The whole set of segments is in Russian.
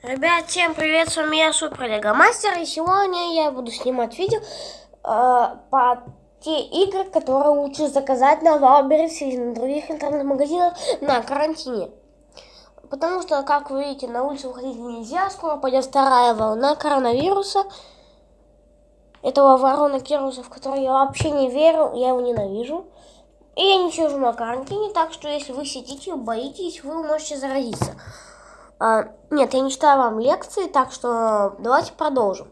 Ребят, всем привет, с вами я Супер Лего Мастер, и сегодня я буду снимать видео э, по те игры, которые лучше заказать на Wildberries или на других интернет-магазинах на карантине. Потому что, как вы видите, на улицу выходить нельзя, скоро пойдет вторая волна коронавируса. Этого ворона Кируса, в который я вообще не верю, я его ненавижу. И я не сижу на карантине, так что если вы сидите боитесь, вы можете заразиться. А, нет, я не читаю вам лекции, так что давайте продолжим.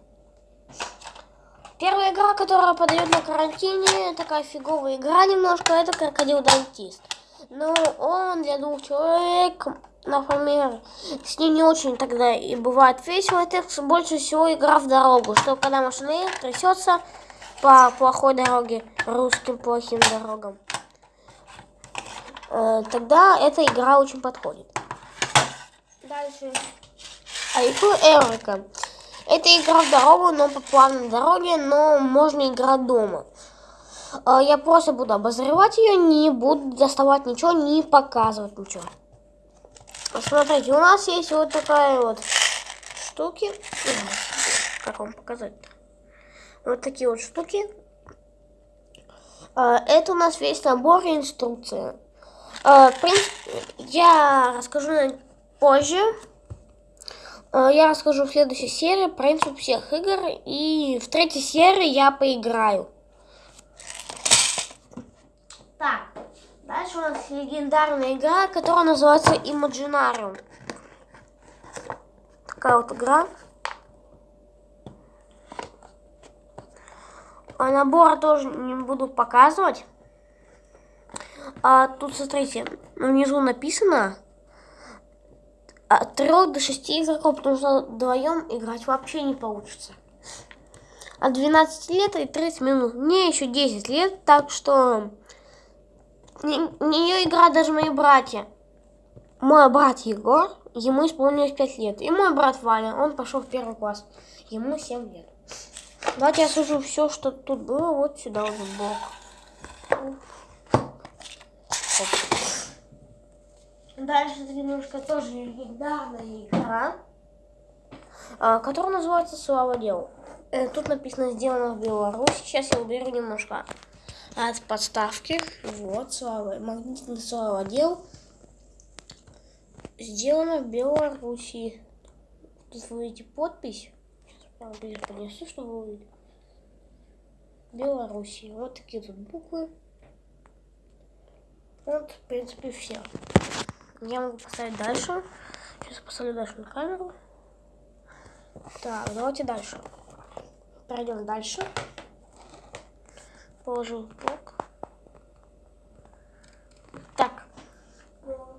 Первая игра, которая подает на карантине, такая фиговая игра немножко, это крокодил дантист. Но он для двух человек, например, с ним не очень тогда и бывает весело. Это больше всего игра в дорогу, что когда машина трясется по плохой дороге, русским плохим дорогам, э, тогда эта игра очень подходит. Дальше. Айфу Эрика. Это игра в дорогу, но по плавной дороге, но можно играть дома. А, я просто буду обозревать ее, не буду доставать ничего, не показывать ничего. Смотрите, у нас есть вот такая вот штуки. Как вам показать? -то? Вот такие вот штуки. А, это у нас весь набор инструкции. А, в принципе, я расскажу позже. Э, я расскажу в следующей серии принцип всех игр. И в третьей серии я поиграю. Так, дальше у нас легендарная игра, которая называется Imaginarium. Такая вот игра. А набор тоже не буду показывать. А тут, смотрите, внизу написано от 3 до 6 игроков, потому что вдвоем играть вообще не получится. От 12 лет и 30 минут. Мне еще 10 лет, так что не, нее играют даже мои братья. Мой брат Егор, ему исполнилось 5 лет. И мой брат Ваня, он пошел в первый класс. Ему 7 лет. Давайте я сужу все, что тут было, вот сюда вот в бок. Дальше немножко тоже легендарная игра, а, которая называется «Слава делу». Э, тут написано «Сделано в Беларуси». Сейчас я уберу немножко от подставки. Вот, слава, магнитный слава дел. Сделано в Беларуси. Тут вы видите подпись. Сейчас ближе поднесу, чтобы вы увидели. Беларуси. Вот такие тут буквы. Вот, в принципе, все. Я могу поставить дальше. Сейчас поставлю дальше на камеру. Так, давайте дальше. Пройдем дальше. Положим блок. Так.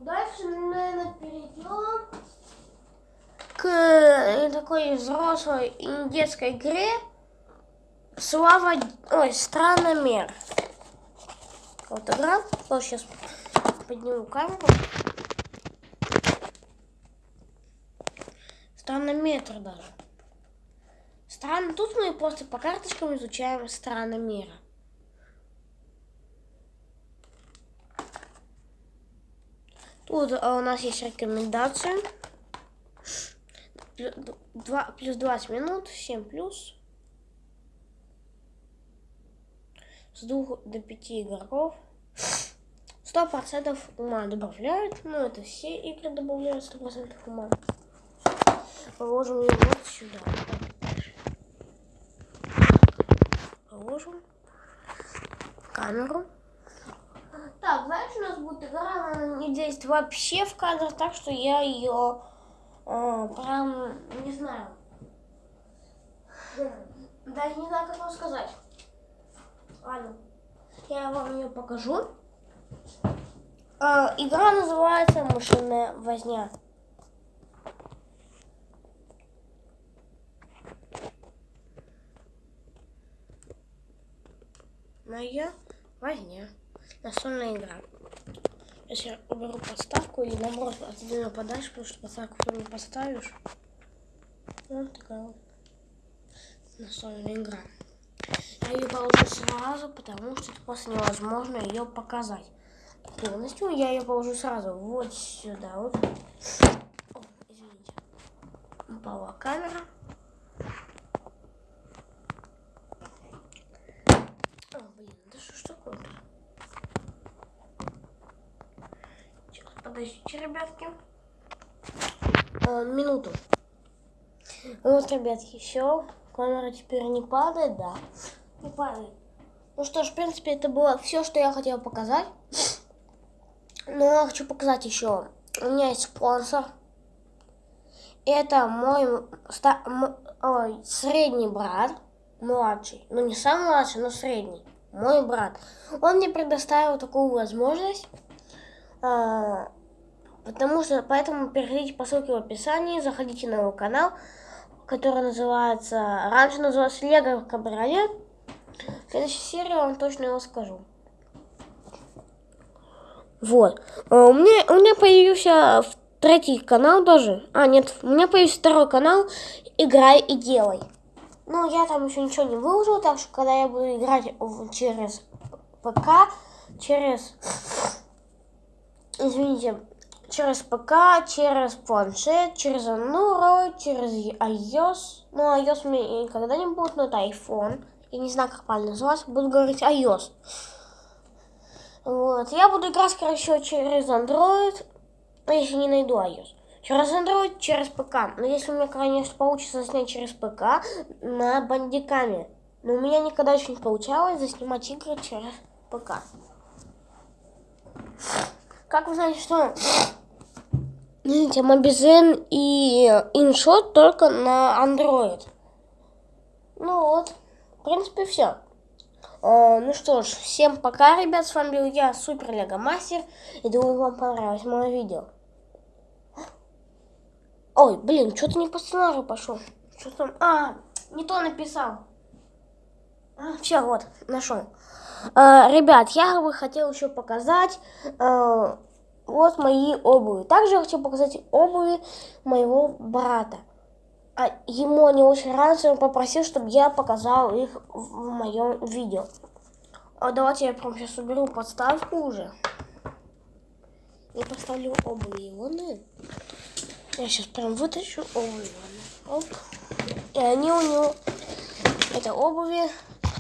Дальше, наверное, перейдем к такой взрослой и детской игре Слава... Ой, Страномер. Вот игра. Вот сейчас подниму камеру. Странометр даже. Страны. Тут мы просто по карточкам изучаем страны мира. Тут а, у нас есть рекомендации. 2, плюс 20 минут, 7 плюс. С 2 до 5 игроков. 100% ума добавляют. Ну, это все игры добавляют 100% ума положим ее вот сюда. Положим камеру. Так, знаешь, у нас будет игра, она не действует вообще в кадр, так что я ее э, прям не знаю. Даже не знаю, как вам сказать. Ладно, я вам ее покажу. Э, игра называется «Машинная возня». Моя возня. Настольная игра. Если я уберу подставку или наоборот отодвину подальше, потому что подставку не поставишь. Вот такая вот настольная игра. Я ее положу сразу, потому что просто невозможно ее показать полностью. Я ее положу сразу вот сюда. Вот. О, извините. упала камера. О, блин, такое-то? Сейчас, подождите, ребятки. А, минуту. Вот, ребятки, все. Камера теперь не падает, да. Не падает. Ну что ж, в принципе, это было все, что я хотела показать. Но я хочу показать еще. У меня есть спонсор. Это мой ста, ой, средний брат, младший. Ну, не самый младший, но средний. Мой брат. Он мне предоставил такую возможность. А, потому что, поэтому переходите по ссылке в описании, заходите на его канал, который называется, раньше назывался Лего Кабриолет. В следующей серии я вам точно его скажу. Вот. А, у меня, у меня появился третий канал тоже. А, нет, у меня появился второй канал «Играй и делай». Ну, я там еще ничего не выложил, так что когда я буду играть через ПК, через... Извините, через ПК, через планшет, через Android, через iOS. Ну, iOS у меня никогда не будет, но это iPhone. Я не знаю, как правильно называться, буду говорить iOS. Вот. Я буду играть, короче, через Android, если не найду iOS. Через Android, через ПК. Но если у меня, конечно, получится снять через ПК на бандиками. Но у меня никогда еще не получалось заснимать игры через ПК. Как вы знаете, что видите, Мобизен и InShot только на Android. Ну вот, в принципе, все. Э, ну что ж, всем пока, ребят, с вами был я, Супер Лего Мастер, и думаю, вам понравилось мое видео. Ой, блин, что-то не по сценарию пошел. Что там? А, не то написал. А, все, вот, нашел. А, ребят, я бы хотел еще показать а, вот мои обуви. Также я хочу показать обуви моего брата а ему они очень нравятся, он попросил, чтобы я показал их в моем видео. А давайте я прям сейчас уберу подставку уже. И поставлю обувь Иваны. Я сейчас прям вытащу обувь. Оп. И они у него, это обуви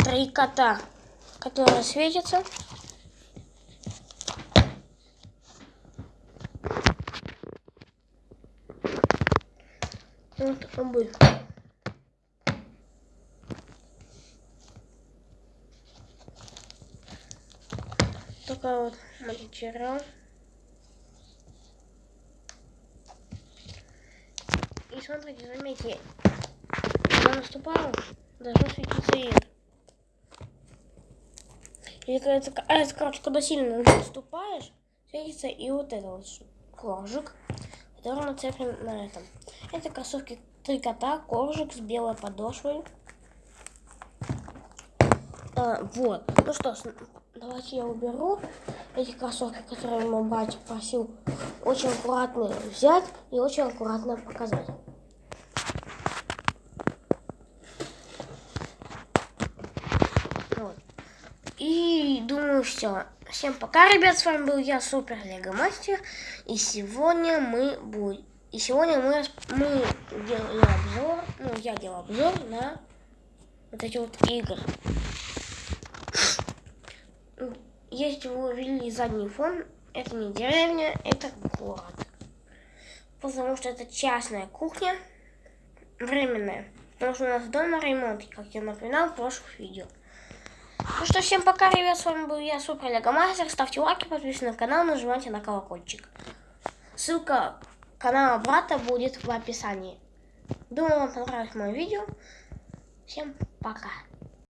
три кота, которые светятся. Вот обувь. Такая вот материал. Смотрите, заметьте, когда наступала, должно светиться и это. Или когда, это, а, это, короче, когда сильно наступаешь, светится и вот это вот флажик который нацеплен на этом. Это кроссовки три кота, коржик с белой подошвой. А, вот. Ну что давайте я уберу эти кроссовки, которые мой братик просил очень аккуратно взять и очень аккуратно показать. Вот. Думаю, все. Всем пока, ребят, с вами был я, Супер Лего Мастер, и сегодня мы будем, и сегодня мы, мы делали обзор, ну, я делал обзор на вот эти вот игры. Если вы увидели задний фон, это не деревня, это город. Потому что это частная кухня, временная. Потому что у нас дома ремонт, как я напоминал в прошлых видео. Ну что, всем пока, ребят, с вами был я, Супер Лего Ставьте лайки, подписывайтесь на канал, нажимайте на колокольчик. Ссылка канала брата будет в описании. Думаю, вам понравилось мое видео. Всем пока.